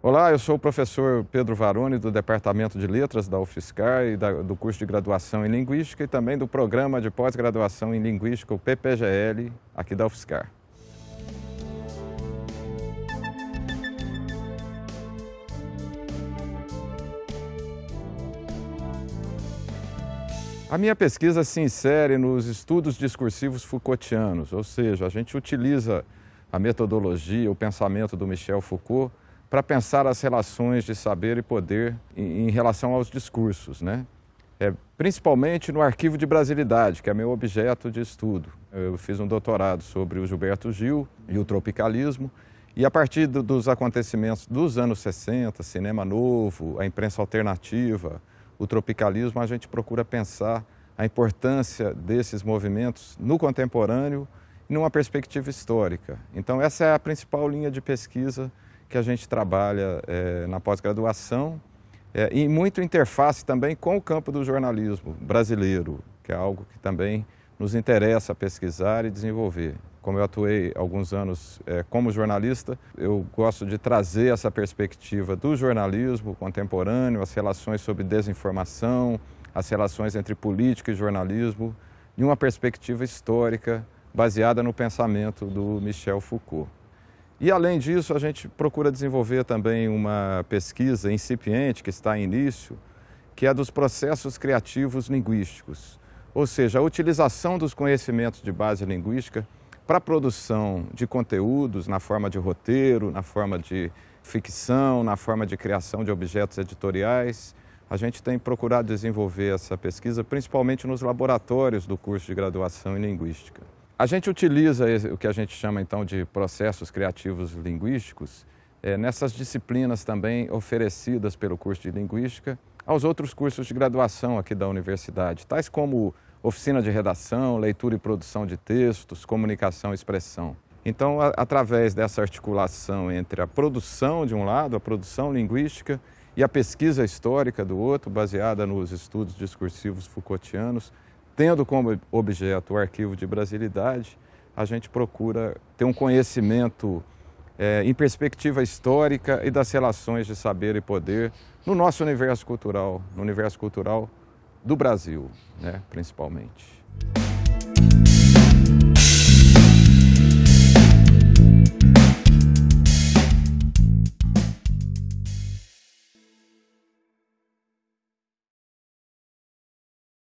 Olá, eu sou o professor Pedro Varone, do Departamento de Letras da UFSCar e da, do curso de graduação em Linguística e também do programa de pós-graduação em Linguística, o PPGL, aqui da UFSCar. A minha pesquisa se insere nos estudos discursivos Foucaultianos, ou seja, a gente utiliza a metodologia, o pensamento do Michel Foucault para pensar as relações de saber e poder em, em relação aos discursos, né? É, principalmente no arquivo de brasilidade, que é meu objeto de estudo. Eu fiz um doutorado sobre o Gilberto Gil e o tropicalismo, e a partir do, dos acontecimentos dos anos 60, cinema novo, a imprensa alternativa, o tropicalismo, a gente procura pensar a importância desses movimentos no contemporâneo numa perspectiva histórica. Então essa é a principal linha de pesquisa que a gente trabalha é, na pós-graduação é, e muito interface também com o campo do jornalismo brasileiro, que é algo que também nos interessa pesquisar e desenvolver. Como eu atuei alguns anos é, como jornalista, eu gosto de trazer essa perspectiva do jornalismo contemporâneo, as relações sobre desinformação, as relações entre política e jornalismo, de uma perspectiva histórica baseada no pensamento do Michel Foucault. E além disso, a gente procura desenvolver também uma pesquisa incipiente, que está em início, que é dos processos criativos linguísticos, ou seja, a utilização dos conhecimentos de base linguística para a produção de conteúdos na forma de roteiro, na forma de ficção, na forma de criação de objetos editoriais. A gente tem procurado desenvolver essa pesquisa principalmente nos laboratórios do curso de graduação em Linguística. A gente utiliza o que a gente chama então de processos criativos linguísticos é, nessas disciplinas também oferecidas pelo curso de Linguística aos outros cursos de graduação aqui da universidade, tais como oficina de redação, leitura e produção de textos, comunicação e expressão. Então, a, através dessa articulação entre a produção de um lado, a produção linguística e a pesquisa histórica do outro, baseada nos estudos discursivos Foucaultianos, tendo como objeto o arquivo de brasilidade, a gente procura ter um conhecimento é, em perspectiva histórica e das relações de saber e poder no nosso universo cultural, no universo cultural do Brasil, né, principalmente.